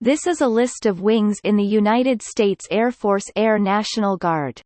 This is a list of wings in the United States Air Force Air National Guard.